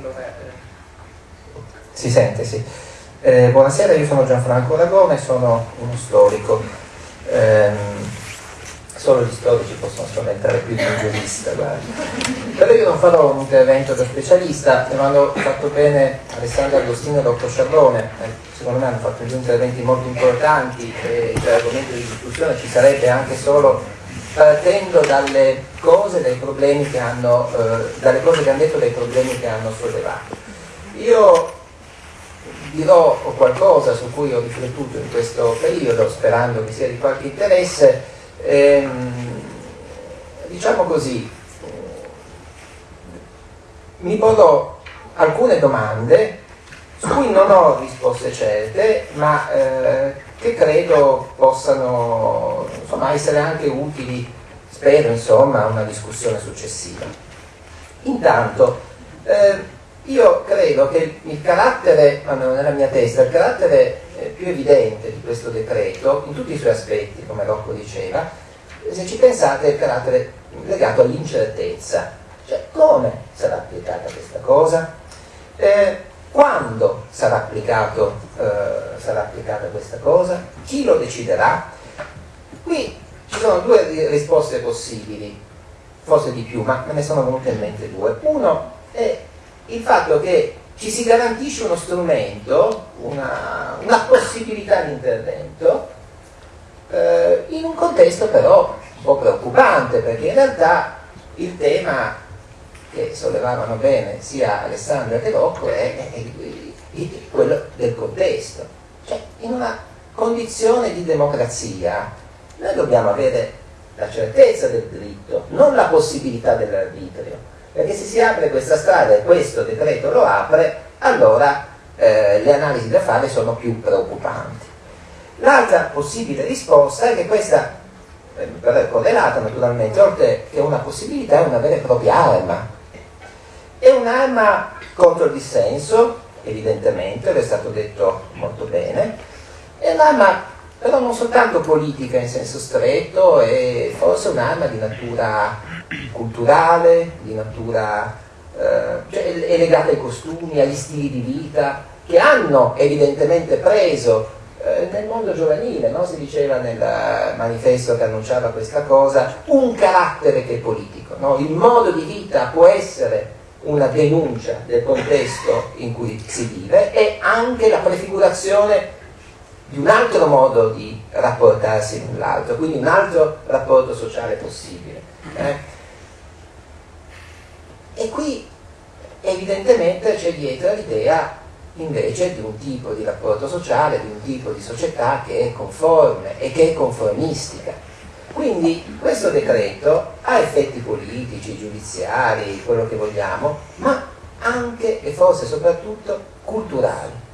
Allora, si sente, sì. Eh, buonasera, io sono Gianfranco Aragone, sono uno storico. Eh, solo gli storici possono spaventare più di un giurista, guarda. Però io non farò un intervento da specialista, me l'hanno fatto bene Alessandro Agostino e Rocco Sciarrone, eh, secondo me hanno fatto due interventi molto importanti e l'argomento di discussione ci sarebbe anche solo partendo dalle cose, dai problemi che hanno, eh, dalle cose che hanno detto, dai problemi che hanno sollevato. Io dirò qualcosa su cui ho riflettuto in questo periodo, sperando che sia di qualche interesse. Ehm, diciamo così, mi porrò alcune domande su cui non ho risposte certe, ma eh, che credo possano insomma, essere anche utili, spero, insomma, a una discussione successiva. Intanto, eh, io credo che il carattere, almeno nella mia testa, il carattere eh, più evidente di questo decreto, in tutti i suoi aspetti, come Rocco diceva, se ci pensate è il carattere legato all'incertezza, cioè come sarà applicata questa cosa, eh, quando sarà, applicato, eh, sarà applicata questa cosa, chi lo deciderà. Qui ci sono due risposte possibili, forse di più, ma me ne sono venute in mente due. Uno è il fatto che ci si garantisce uno strumento, una, una possibilità di intervento, eh, in un contesto però un po' preoccupante, perché in realtà il tema che sollevavano bene sia Alessandro che Rocco è, è, è, quello del contesto. Cioè, in una condizione di democrazia noi dobbiamo avere la certezza del diritto, non la possibilità dell'arbitrio perché se si apre questa strada e questo decreto lo apre, allora eh, le analisi da fare sono più preoccupanti. L'altra possibile risposta è che questa, eh, però è correlata naturalmente, oltre che una possibilità, è una vera e propria arma. È un'arma contro il dissenso, evidentemente, è stato detto molto bene, è un'arma però non soltanto politica in senso stretto, è forse un'arma di natura culturale, di natura, eh, cioè è legata ai costumi, agli stili di vita, che hanno evidentemente preso eh, nel mondo giovanile, no? si diceva nel manifesto che annunciava questa cosa, un carattere che è politico. No? Il modo di vita può essere una denuncia del contesto in cui si vive e anche la prefigurazione di un altro modo di rapportarsi con l'altro, quindi un altro rapporto sociale possibile. Eh? E qui evidentemente c'è dietro l'idea invece di un tipo di rapporto sociale, di un tipo di società che è conforme e che è conformistica. Quindi questo decreto ha effetti politici, giudiziari, quello che vogliamo, ma anche e forse soprattutto culturali.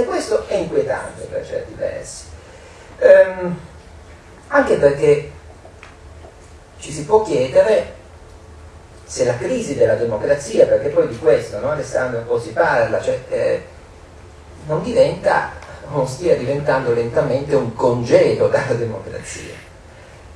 E questo è inquietante per certi versi. Ehm, anche perché ci si può chiedere se la crisi della democrazia, perché poi di questo no, Alessandro un po' si parla, cioè, eh, non diventa, non stia diventando lentamente un congedo dalla democrazia.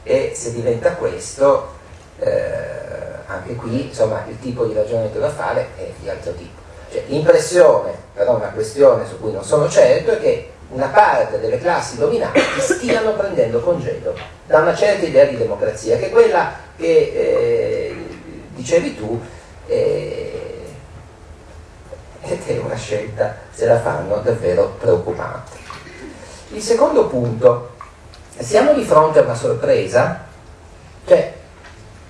E se diventa questo, eh, anche qui insomma, il tipo di ragionamento da fare è di altro tipo. Cioè, l'impressione, però una questione su cui non sono certo, è che una parte delle classi dominanti stiano prendendo congedo da una certa idea di democrazia, che è quella che eh, dicevi tu, eh, ed è una scelta, se la fanno, davvero preoccupante. Il secondo punto, siamo di fronte a una sorpresa, cioè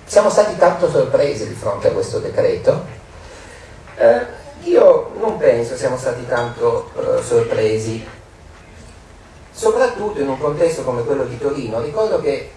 siamo stati tanto sorpresi di fronte a questo decreto, eh, io non penso siamo stati tanto eh, sorpresi, soprattutto in un contesto come quello di Torino. Ricordo che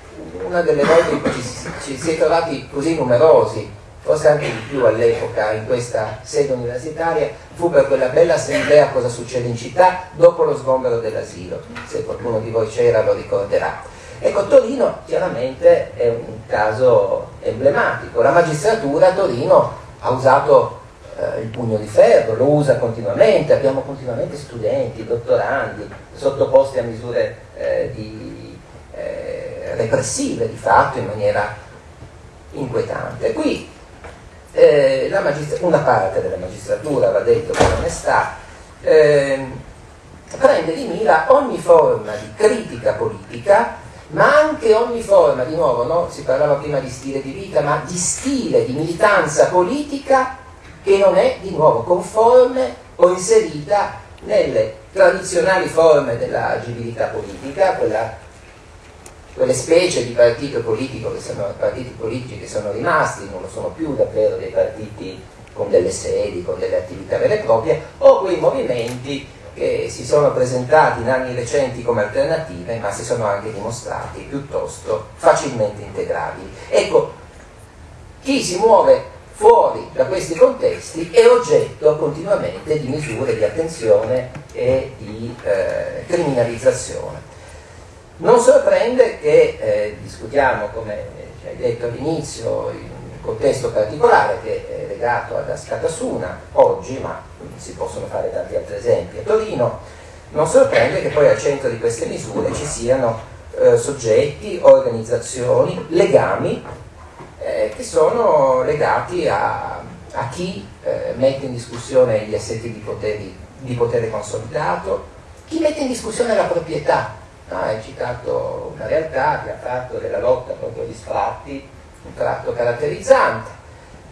una delle volte in cui ci, ci si è trovati così numerosi forse anche di più all'epoca in questa sede universitaria, fu per quella bella assemblea cosa succede in città dopo lo sgombero dell'asilo, se qualcuno di voi c'era lo ricorderà. Ecco, Torino chiaramente è un caso emblematico, la magistratura a Torino ha usato eh, il pugno di ferro, lo usa continuamente, abbiamo continuamente studenti, dottorandi sottoposti a misure eh, di, eh, repressive di fatto in maniera inquietante. Qui eh, una parte della magistratura, va detto con onestà, eh, prende di mira ogni forma di critica politica ma anche ogni forma, di nuovo, no? si parlava prima di stile di vita, ma di stile di militanza politica che non è di nuovo conforme o inserita nelle tradizionali forme della agibilità politica, quella, quelle specie di partito politico che sono partiti politici che sono rimasti, non lo sono più davvero dei partiti con delle sedi, con delle attività vere e proprie, o quei movimenti che si sono presentati in anni recenti come alternative, ma si sono anche dimostrati piuttosto facilmente integrabili. Ecco, chi si muove fuori da questi contesti è oggetto continuamente di misure di attenzione e di eh, criminalizzazione. Non sorprende che eh, discutiamo, come ci hai detto all'inizio, in un contesto particolare che è legato ad Ascatasuna oggi, ma si possono fare tanti altri esempi a Torino, non sorprende che poi al centro di queste misure ci siano eh, soggetti, organizzazioni, legami eh, che sono legati a, a chi eh, mette in discussione gli assetti di, poteri, di, potere consolidato, chi mette in discussione la proprietà. No, hai citato una realtà che ha fatto della lotta contro gli sfratti un tratto caratterizzante.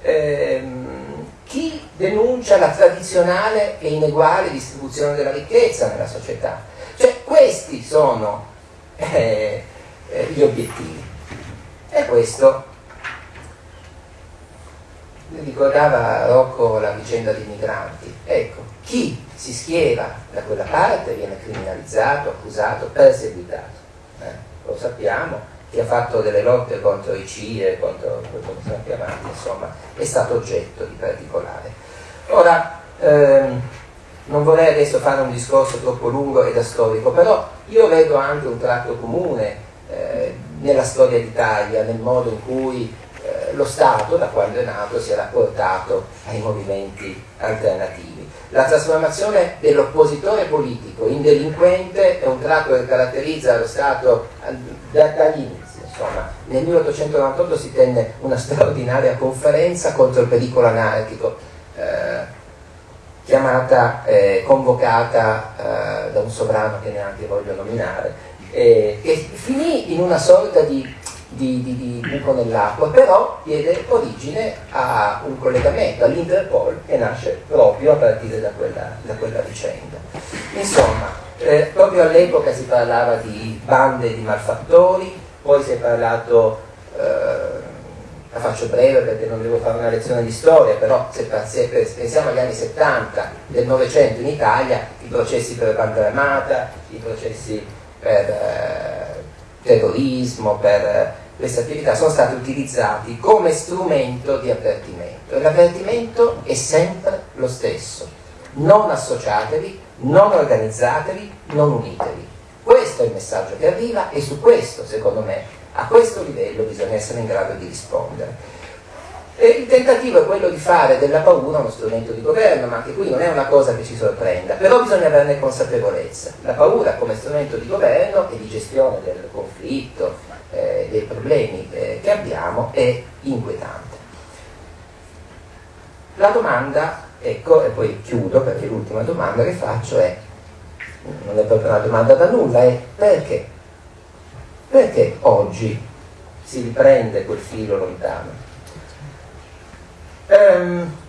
Ehm, chi denuncia la tradizionale e ineguale distribuzione della ricchezza nella società. Cioè questi sono eh, eh, gli obiettivi. E questo ricordava Rocco la vicenda dei migranti. Ecco, chi si schiera da quella parte viene criminalizzato, accusato, perseguitato. Eh, lo sappiamo, chi ha fatto delle lotte contro i CIE, contro quello che sono chiamati, insomma, è stato oggetto di particolare. Ora, ehm, non vorrei adesso fare un discorso troppo lungo e da storico, però io vedo anche un tratto comune eh, nella storia d'Italia, nel modo in cui lo Stato, da quando è nato, si è rapportato ai movimenti alternativi. La trasformazione dell'oppositore politico in delinquente è un tratto che caratterizza lo Stato dagli inizi. Insomma, nel 1898 si tenne una straordinaria conferenza contro il pericolo anarchico, eh, chiamata, eh, convocata eh, da un sovrano che neanche voglio nominare, che finì in una sorta di di, di, di buco nell'acqua, però diede origine a un collegamento all'Interpol che nasce proprio a partire da quella, da quella vicenda. Insomma, eh, proprio all'epoca si parlava di bande di malfattori, poi si è parlato, eh, la faccio breve perché non devo fare una lezione di storia, però se, se pensiamo agli anni 70 del Novecento in Italia, i processi per banda armata, i processi per eh, terrorismo, per queste attività sono stati utilizzati come strumento di avvertimento l'avvertimento è sempre lo stesso. Non associatevi, non organizzatevi, non unitevi. Questo è il messaggio che arriva e su questo, secondo me, a questo livello bisogna essere in grado di rispondere. E il tentativo è quello di fare della paura uno strumento di governo, ma anche qui non è una cosa che ci sorprenda, però bisogna averne consapevolezza. La paura come strumento di governo e di gestione del conflitto, eh, dei problemi eh, che abbiamo è inquietante. La domanda, ecco, e poi chiudo perché l'ultima domanda che faccio è, non è proprio una domanda da nulla, è perché? Perché oggi si riprende quel filo lontano? Um,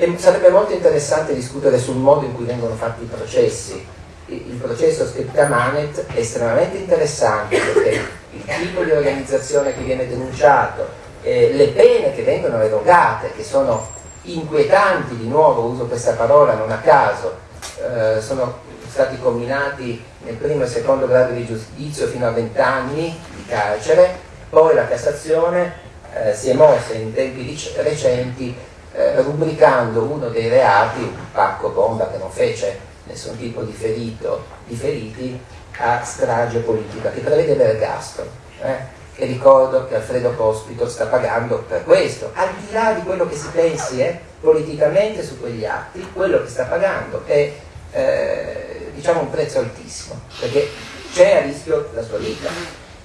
e sarebbe molto interessante discutere sul modo in cui vengono fatti i processi. Il, processo scritta Manet è estremamente interessante perché il tipo di organizzazione che viene denunciato, eh, le pene che vengono erogate, che sono inquietanti, di nuovo uso questa parola non a caso, eh, sono stati combinati nel primo e secondo grado di giudizio fino a 20 anni di carcere, poi la Cassazione eh, si è mossa in tempi recenti eh, rubricando uno dei reati, un pacco bomba che non fece nessun tipo di, ferito, di feriti, a strage politica che prevede l'ergastolo. Eh? E ricordo che Alfredo Cospito sta pagando per questo, al di là di quello che si pensi eh, politicamente su quegli atti, quello che sta pagando è eh, diciamo un prezzo altissimo, perché c'è a rischio la sua vita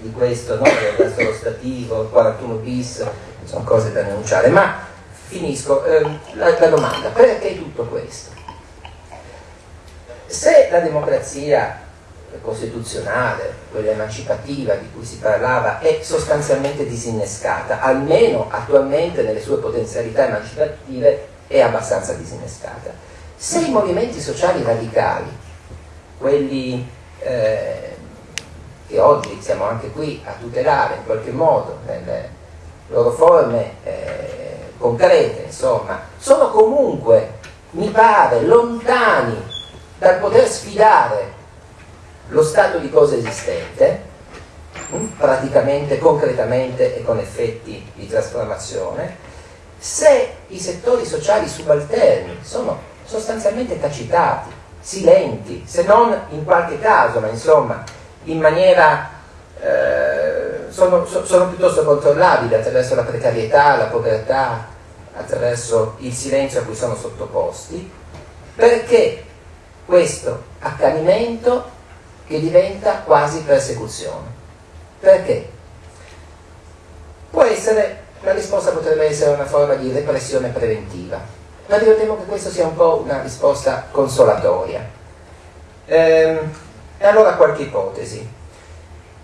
di questo, no? l'ergastolo stativo, 41 bis, sono cose da denunciare, ma finisco, ehm, la, la domanda, perché tutto questo? Se la democrazia costituzionale, quella emancipativa di cui si parlava, è sostanzialmente disinnescata, almeno attualmente nelle sue potenzialità emancipative è abbastanza disinnescata. Se i movimenti sociali radicali, quelli eh, che oggi siamo anche qui a tutelare in qualche modo nelle loro forme eh, concrete, insomma, sono comunque, mi pare, lontani dal poter sfidare lo stato di cose esistente, hm, praticamente, concretamente e con effetti di trasformazione, se i settori sociali subalterni sono sostanzialmente tacitati, silenti, se non in qualche caso, ma insomma in maniera eh, sono, sono, piuttosto controllabili attraverso la precarietà, la povertà, attraverso il silenzio a cui sono sottoposti, perché questo accanimento che diventa quasi persecuzione. Perché? Può essere, la risposta potrebbe essere una forma di repressione preventiva, ma io temo che questa sia un po' una risposta consolatoria. Ehm, e allora qualche ipotesi.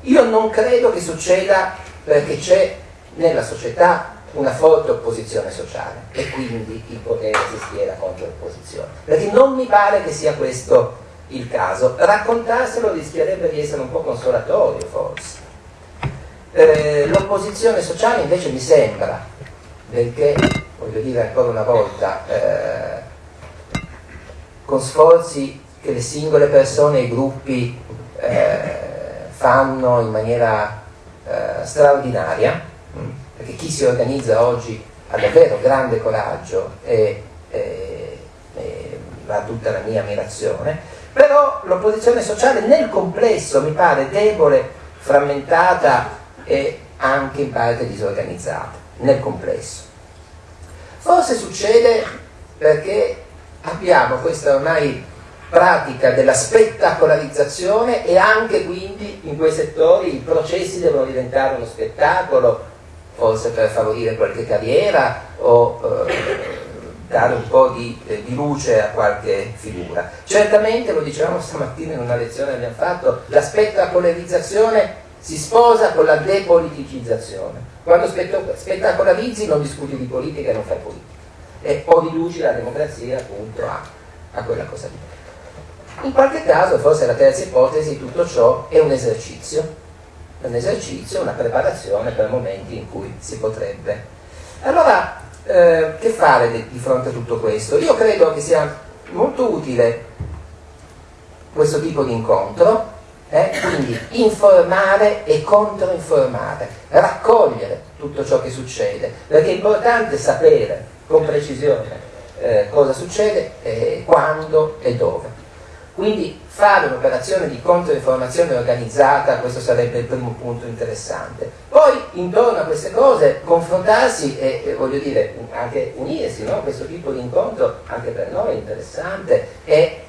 Io non credo che succeda perché c'è nella società una forte opposizione sociale e quindi il potere si schiera contro l'opposizione. Perché non mi pare che sia questo il caso. Raccontarselo rischierebbe di essere un po' consolatorio forse. Eh, l'opposizione sociale invece mi sembra, perché, voglio dire ancora una volta, eh, con sforzi che le singole persone e i gruppi eh, fanno in maniera eh, straordinaria, mm, perché chi si organizza oggi ha davvero grande coraggio e, e, e ha tutta la mia ammirazione, però l'opposizione sociale nel complesso mi pare debole, frammentata e anche in parte disorganizzata, nel complesso. Forse succede perché abbiamo questa ormai pratica della spettacolarizzazione e anche quindi in quei settori i processi devono diventare uno spettacolo, forse per favorire qualche carriera o eh, dare un po' di, eh, di, luce a qualche figura. Certamente, lo dicevamo stamattina in una lezione che abbiamo fatto, la spettacolarizzazione si sposa con la depoliticizzazione. Quando spettacolarizzi non discuti di politica e non fai politica. E o riduci la democrazia appunto a, a quella cosa lì. In qualche caso, forse la terza ipotesi, tutto ciò è un esercizio, un esercizio, una preparazione per momenti in cui si potrebbe. Allora, eh, che fare di, fronte a tutto questo? Io credo che sia molto utile questo tipo di incontro, eh? quindi informare e controinformare, raccogliere tutto ciò che succede, perché è importante sapere con precisione eh, cosa succede, quando e dove. Quindi fare un'operazione di controinformazione organizzata, questo sarebbe il primo punto interessante. Poi intorno a queste cose confrontarsi e, e voglio dire anche unirsi, no? questo tipo di incontro anche per noi è interessante e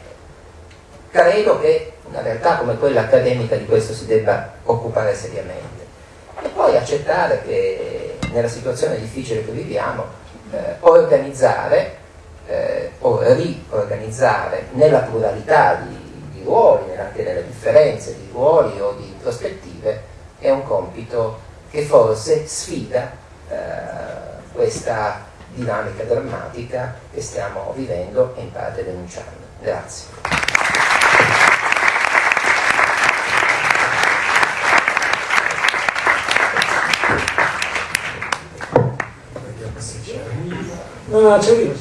credo che una realtà come quella accademica di questo si debba occupare seriamente. E poi accettare che nella situazione difficile che viviamo eh, organizzare eh, riorganizzare nella pluralità di, di ruoli, anche nelle differenze di ruoli o di prospettive, è un compito che forse sfida eh, questa dinamica drammatica che stiamo vivendo e in parte denunciando. Grazie. No, no, c'è